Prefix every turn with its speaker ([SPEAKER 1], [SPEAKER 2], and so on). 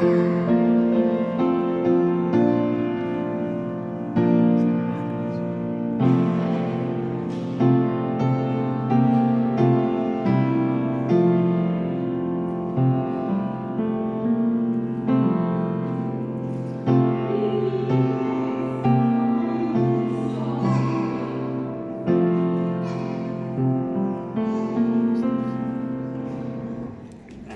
[SPEAKER 1] you.